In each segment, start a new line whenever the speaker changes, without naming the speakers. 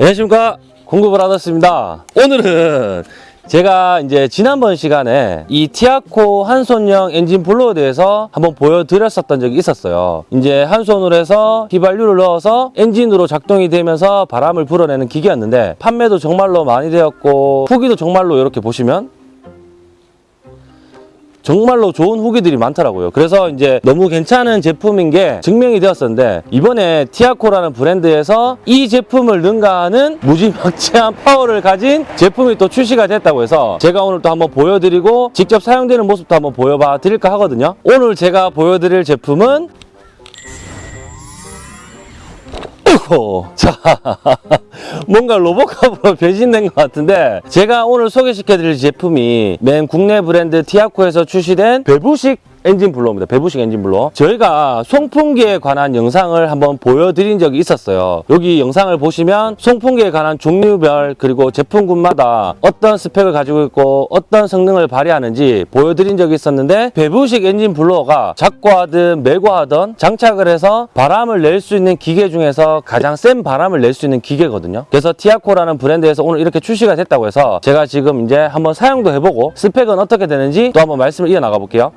안녕하십니까 공급을 하셨습니다 오늘은 제가 이제 지난번 시간에 이 티아코 한손형 엔진 블로어에 대해서 한번 보여드렸었던 적이 있었어요. 이제 한 손으로 해서 휘발유를 넣어서 엔진으로 작동이 되면서 바람을 불어내는 기계였는데 판매도 정말로 많이 되었고 후기도 정말로 이렇게 보시면 정말로 좋은 후기들이 많더라고요. 그래서 이제 너무 괜찮은 제품인 게 증명이 되었었는데 이번에 티아코라는 브랜드에서 이 제품을 능가하는 무지막지한 파워를 가진 제품이 또 출시가 됐다고 해서 제가 오늘 또 한번 보여드리고 직접 사용되는 모습도 한번 보여봐 드릴까 하거든요. 오늘 제가 보여드릴 제품은 자, 뭔가 로보캅으로 변신된 것 같은데 제가 오늘 소개시켜드릴 제품이 맨 국내 브랜드 티아코에서 출시된 배부식 엔진 blower입니다. 배부식 엔진 blower. 저희가 송풍기에 관한 영상을 한번 보여드린 적이 있었어요. 여기 영상을 보시면 송풍기에 관한 종류별 그리고 제품군마다 어떤 스펙을 가지고 있고 어떤 성능을 발휘하는지 보여드린 적이 있었는데 배부식 엔진 blower가 잡고 하든 매고 하든 장착을 해서 바람을 낼 수 있는 기계 중에서 가장 센 바람을 낼 수 있는 기계거든요. 그래서 티아코라는 브랜드에서 오늘 이렇게 출시가 됐다고 해서 제가 지금 이제 한번 사용도 해보고 스펙은 어떻게 되는지 또 한번 말씀을 이어나가 볼게요.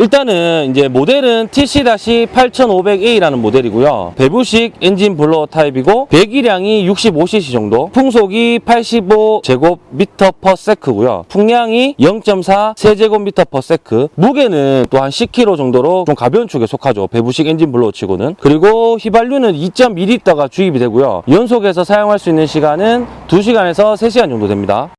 일단은 이제 모델은 TC-8500A라는 모델이고요. 배부식 엔진 blower 타입이고 배기량이 65cc 정도, 풍속이 85제곱미터 per sec고요. 풍량이 0.4 세제곱미터 per sec. 무게는 또 한 10kg 정도로 좀 가벼운 축에 속하죠. 배부식 엔진 blower 치고는. 그리고 휘발유는 2.2리터가 주입이 되고요. 연속해서 사용할 수 있는 시간은 2시간에서 3시간 정도 됩니다.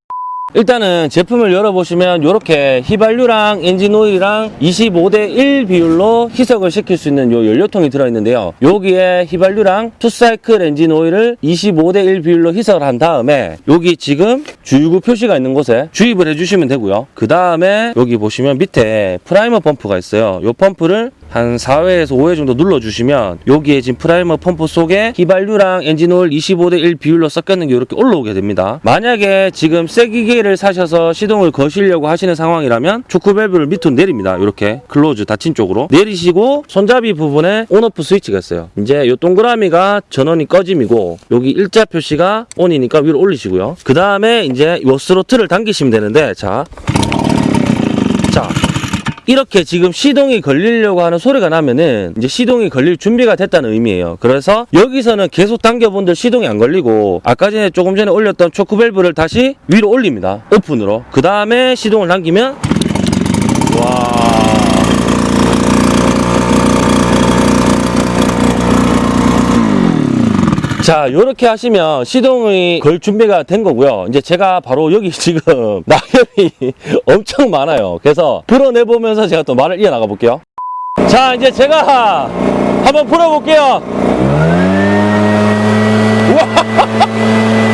일단은 제품을 열어보시면 이렇게 휘발유랑 엔진 오일이랑 25대 1 비율로 희석을 시킬 수 있는 요 연료통이 들어있는데요. 여기에 휘발유랑 two-cycle 엔진 오일을 25대 1 비율로 희석을 한 다음에 여기 지금 주유구 표시가 있는 곳에 주입을 해주시면 되고요. 그 다음에 여기 보시면 밑에 primer 펌프가 있어요. 요 펌프를 한 4회에서 5회 정도 눌러주시면 여기에 지금 primer 펌프 속에 휘발유랑 엔진오일 25대 1 비율로 섞였는 게 이렇게 올라오게 됩니다. 만약에 지금 새 기계 를 사셔서 시동을 거시려고 하시는 상황이라면 초크 밸브를 밑으로 내립니다. 이렇게 close 닫힌 쪽으로 내리시고 손잡이 부분에 on-off 스위치가 있어요. 이제 이 동그라미가 전원이 꺼짐이고 여기 일자 표시가 온이니까 위로 올리시고요. 그 다음에 이제 이 스로틀을 당기시면 되는데 자, 자 이렇게 지금 시동이 걸리려고 하는 소리가 나면은 이제 시동이 걸릴 준비가 됐다는 의미예요. 그래서 여기서는 계속 당겨본들 시동이 안 걸리고 아까 전에 조금 전에 올렸던 초크 밸브를 다시 위로 올립니다. 오픈으로. 그 다음에 시동을 당기면 자, 이렇게 하시면 시동이 걸 준비가 된 거고요. 이제 제가 바로 여기 지금 낙엽이 엄청 많아요. 그래서 풀어내보면서 제가 또 말을 이어나가 볼게요. 자, 이제 제가 한번 풀어볼게요.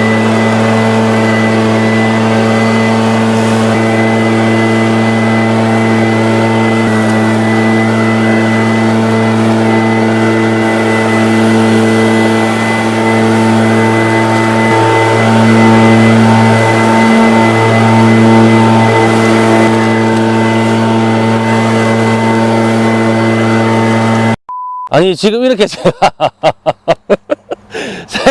아니, 지금 이렇게 제가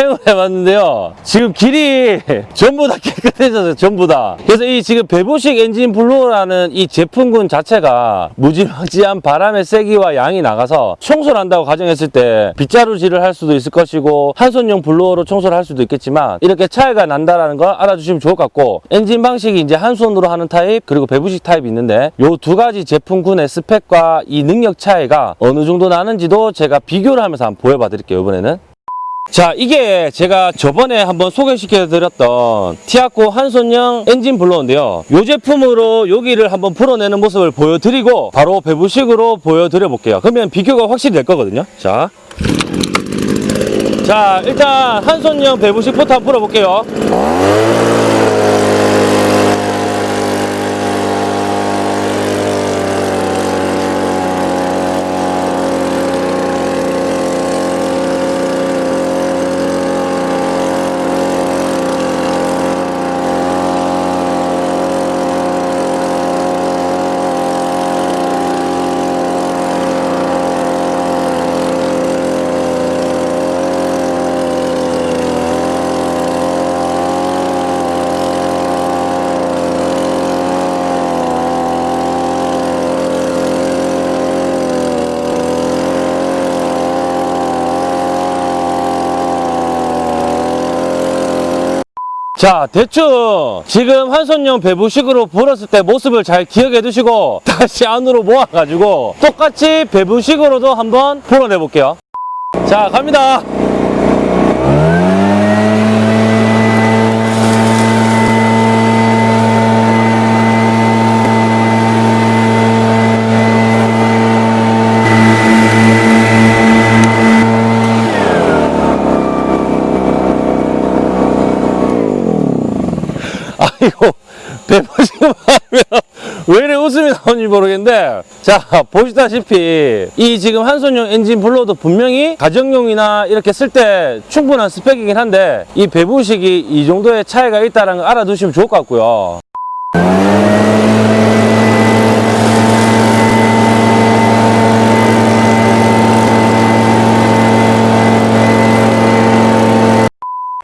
사용을 해봤는데요. 지금 길이 전부 다 깨끗해졌어요. 전부 다. 그래서 이 지금 배부식 엔진 blower라는 이 제품군 자체가 무지막지한 바람의 세기와 양이 나가서 청소를 한다고 가정했을 때 빗자루질을 할 수도 있을 것이고 한손용 blower로 청소를 할 수도 있겠지만 이렇게 차이가 난다라는 걸 알아주시면 좋을 것 같고 엔진 방식이 이제 한 손으로 하는 타입 그리고 배부식 타입이 있는데 요 두 가지 제품군의 스펙과 이 능력 차이가 어느 정도 나는지도 제가 비교를 하면서 한번 보여봐 드릴게요 이번에는 자 이게 제가 저번에 한번 소개시켜 드렸던 티아코 한손형 엔진 블로어인데요. 이 제품으로 여기를 한번 풀어내는 모습을 보여드리고 바로 배부식으로 보여드려 볼게요. 그러면 비교가 확실히 될 거거든요. 자, 자 일단 한손형 배부식부터 한번 풀어볼게요 자, 대충 지금 한손용 배부식으로 불었을 때 모습을 잘 기억해 두시고 다시 안으로 모아가지고 똑같이 배부식으로도 한번 불어내 볼게요. 자, 갑니다. 아이고 배포지금 하면 왜 이래 웃음이 나오는지 모르겠는데 자 보시다시피 이 지금 한손용 엔진 블로도 분명히 가정용이나 이렇게 쓸 때 충분한 스펙이긴 한데 이 배부식이 이 정도의 차이가 있다는 걸 알아두시면 좋을 것 같고요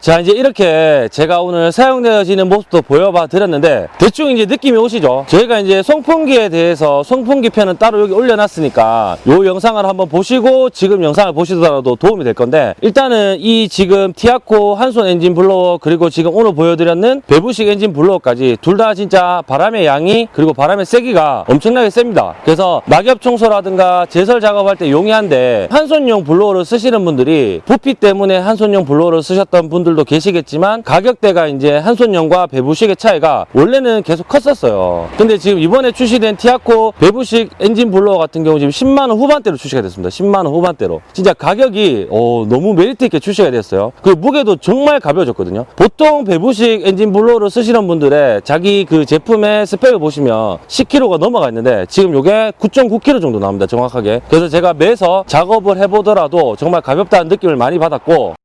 자 이제 이렇게 제가 오늘 사용되어지는 모습도 보여봐 드렸는데 대충 이제 느낌이 오시죠? 저희가 이제 송풍기에 대해서 송풍기 편은 따로 여기 올려놨으니까 요 영상을 한번 보시고 지금 영상을 보시더라도 도움이 될 건데 일단은 이 지금 티아코 한손 엔진 blower 그리고 지금 오늘 보여드렸는 배부식 엔진 blower까지 둘 다 진짜 바람의 양이 그리고 바람의 세기가 엄청나게 셉니다. 그래서 낙엽 청소라든가 제설 작업할 때 용이한데 한손용 blower를 쓰시는 분들이 부피 때문에 한손용 blower를 쓰셨던 분들 도 계시겠지만 가격대가 이제 한손용과 배부식의 차이가 원래는 계속 컸었어요. 근데 지금 이번에 출시된 티아코 배부식 엔진 blower 같은 경우 지금 10만 원 후반대로 출시가 됐습니다. 10만 원 후반대로. 진짜 가격이 어, 너무 메리트 있게 출시가 됐어요. 그 무게도 정말 가벼워졌거든요. 보통 배부식 엔진 blower를 쓰시는 분들의 자기 그 제품의 스펙을 보시면 10kg가 넘어가 있는데 지금 이게 9.9kg 정도 나옵니다. 정확하게. 그래서 제가 매서 작업을 해보더라도 정말 가볍다는 느낌을 많이 받았고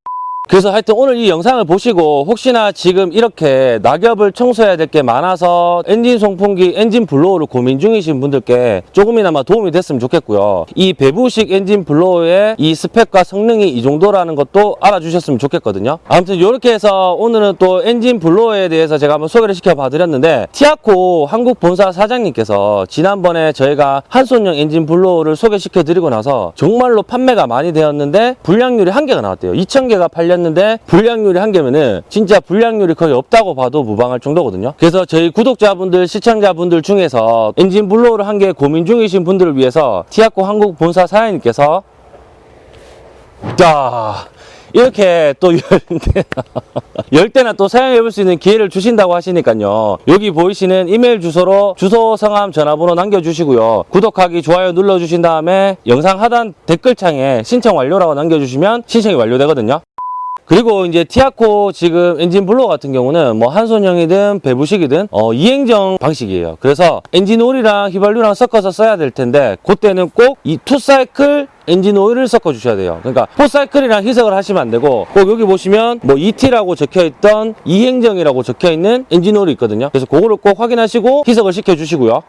그래서 하여튼 오늘 이 영상을 보시고 혹시나 지금 이렇게 낙엽을 청소해야 될 게 많아서 엔진 송풍기, 엔진 blower를 고민 중이신 분들께 조금이나마 도움이 됐으면 좋겠고요. 이 배부식 엔진 blower의 이 스펙과 성능이 이 정도라는 것도 알아주셨으면 좋겠거든요. 아무튼 이렇게 해서 오늘은 또 엔진 blower에 대해서 제가 한번 소개를 시켜봐 드렸는데 티아코 한국 본사 사장님께서 지난번에 저희가 한손용 엔진 블로어를 소개시켜 드리고 나서 정말로 판매가 많이 되었는데 불량률이 한 개가 나왔대요. 2,000개가 팔렸 는데 불량률이 한 개면은 진짜 불량률이 거의 없다고 봐도 무방할 정도거든요. 그래서 저희 구독자분들, 시청자분들 중에서 엔진 블로어를 한 개 고민 중이신 분들을 위해서 티아코 한국 본사 사장님께서 자 이렇게 또 열대 열 대나 또 사용해 볼 수 있는 기회를 주신다고 하시니까요. 여기 보이시는 이메일 주소로 주소, 성함, 전화번호 남겨주시고요. 구독하기, 좋아요 눌러주신 다음에 영상 하단 댓글창에 신청 완료라고 남겨주시면 신청이 완료되거든요. 그리고 이제 티아코 지금 엔진 blower 같은 경우는 뭐 한손형이든 배부식이든 어, 이행정 방식이에요. 그래서 엔진 오일이랑 휘발유랑 섞어서 써야 될 텐데 그때는 꼭 이 two-cycle 엔진 오일을 섞어 주셔야 돼요. 그러니까 four-cycle이랑 희석을 하시면 안 되고 꼭 여기 보시면 뭐 2T라고 적혀 있던 이행정이라고 적혀 있는 엔진 오일이 있거든요. 그래서 그거를 꼭 확인하시고 희석을 시켜 주시고요.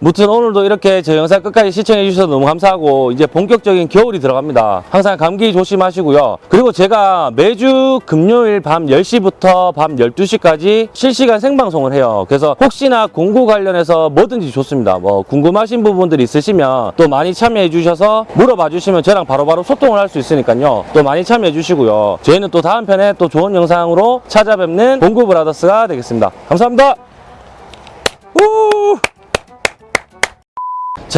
무튼 오늘도 이렇게 저 영상 끝까지 시청해 주셔서 너무 감사하고 이제 본격적인 겨울이 들어갑니다. 항상 감기 조심하시고요. 그리고 제가 매주 금요일 밤 10시부터 밤 12시까지 실시간 생방송을 해요. 그래서 혹시나 공구 관련해서 뭐든지 좋습니다. 뭐 궁금하신 부분들 있으시면 또 많이 참여해 주셔서 물어봐 주시면 저랑 바로 바로 소통을 할 수 있으니까요. 또 많이 참여해 주시고요. 저희는 또 다음 편에 또 좋은 영상으로 찾아뵙는 공구 브라더스가 되겠습니다. 감사합니다. 우!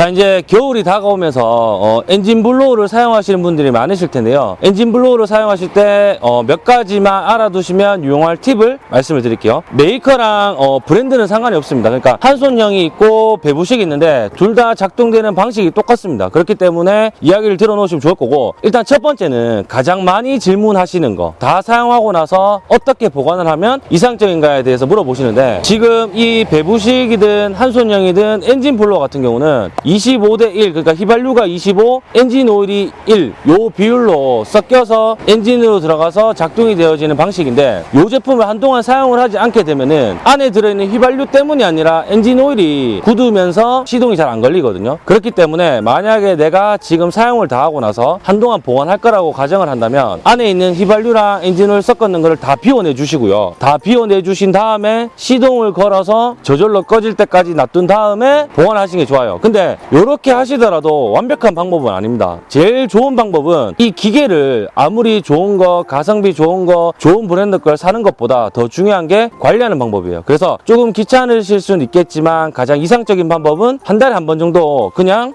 자 이제 겨울이 다가오면서 어, 엔진 blower를 사용하시는 분들이 많으실 텐데요. 엔진 blower를 사용하실 때 어, 몇 가지만 알아두시면 유용할 팁을 말씀을 드릴게요. 메이커랑 어, 브랜드는 상관이 없습니다. 그러니까 한손형이 있고 배부식이 있는데 둘 다 작동되는 방식이 똑같습니다. 그렇기 때문에 이야기를 들어놓으시면 좋을 거고. 일단 첫 번째는 가장 많이 질문하시는 거. 다 사용하고 나서 어떻게 보관을 하면 이상적인가에 대해서 물어보시는데 지금 이 배부식이든 한손형이든 엔진 blower 같은 경우는 25대 1 그러니까 휘발유가 25 엔진 오일이 1 요 비율로 섞여서 엔진으로 들어가서 작동이 되어지는 방식인데 요 제품을 한동안 사용을 하지 않게 되면은 안에 들어있는 휘발유 때문이 아니라 엔진 오일이 굳으면서 시동이 잘 안 걸리거든요. 그렇기 때문에 만약에 내가 지금 사용을 다 하고 나서 한동안 보관할 거라고 가정을 한다면 안에 있는 휘발유랑 엔진 오일 섞었는 거를 다 비워내 주시고요. 다 비워내 주신 다음에 시동을 걸어서 저절로 꺼질 때까지 놔둔 다음에 보관하시는 게 좋아요. 근데 이렇게 하시더라도 완벽한 방법은 아닙니다. 제일 좋은 방법은 이 기계를 아무리 좋은 거, 가성비 좋은 거, 좋은 브랜드 걸 사는 것보다 더 중요한 게 관리하는 방법이에요. 그래서 조금 귀찮으실 수는 있겠지만 가장 이상적인 방법은 한 달에 한 번 정도 그냥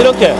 이렇게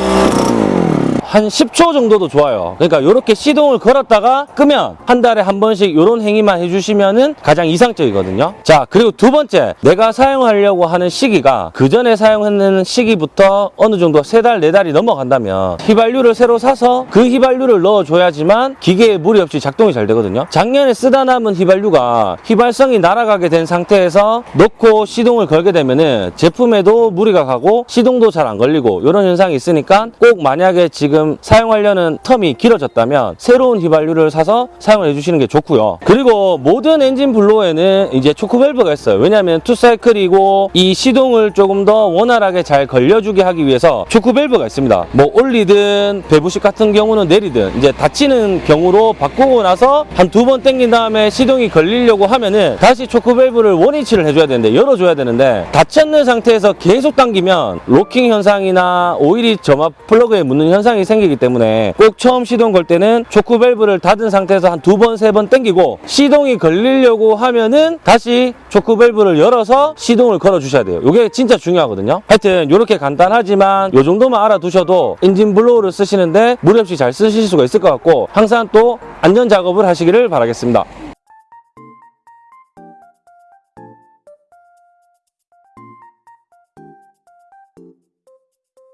한 10초 정도도 좋아요. 그러니까 이렇게 시동을 걸었다가 끄면 한 달에 한 번씩 이런 행위만 해주시면 은 가장 이상적이거든요. 자, 그리고 두 번째, 내가 사용하려고 하는 시기가 그 전에 사용했는 시기부터 어느 정도 세 달, 네 달이 넘어간다면 휘발유를 새로 사서 그 휘발유를 넣어줘야지만 기계에 무리 없이 작동이 잘 되거든요. 작년에 쓰다 남은 휘발유가 휘발성이 날아가게 된 상태에서 넣고 시동을 걸게 되면 은 제품에도 무리가 가고 시동도 잘 안 걸리고 이런 현상이 있으니까 꼭 만약에 지금 사용하려는 텀이 길어졌다면 새로운 휘발유를 사서 사용을 해주시는 게 좋고요. 그리고 모든 엔진 블로어에는 이제 초크밸브가 있어요. 왜냐하면 two cycle이고 이 시동을 조금 더 원활하게 잘 걸려주게 하기 위해서 초크밸브가 있습니다. 뭐 올리든 배부식 같은 경우는 내리든 이제 닫히는 경우로 바꾸고 나서 한 두 번 당긴 다음에 시동이 걸리려고 하면은 다시 초크밸브를 원위치를 해줘야 되는데 열어줘야 되는데 닫혔는 상태에서 계속 당기면 노킹 현상이나 오일이 점화 플러그에 묻는 현상이 생기기 때문에 꼭 처음 시동 걸 때는 초크 밸브를 닫은 상태에서 한 두 번, 세 번 당기고 시동이 걸리려고 하면은 다시 초크 밸브를 열어서 시동을 걸어 주셔야 돼요. 이게 진짜 중요하거든요. 하여튼 이렇게 간단하지만 이 정도만 알아두셔도 엔진 blower를 쓰시는데 무리 없이 잘 쓰실 수가 있을 것 같고 항상 또 안전 작업을 하시기를 바라겠습니다.